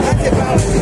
Grazie Paolo.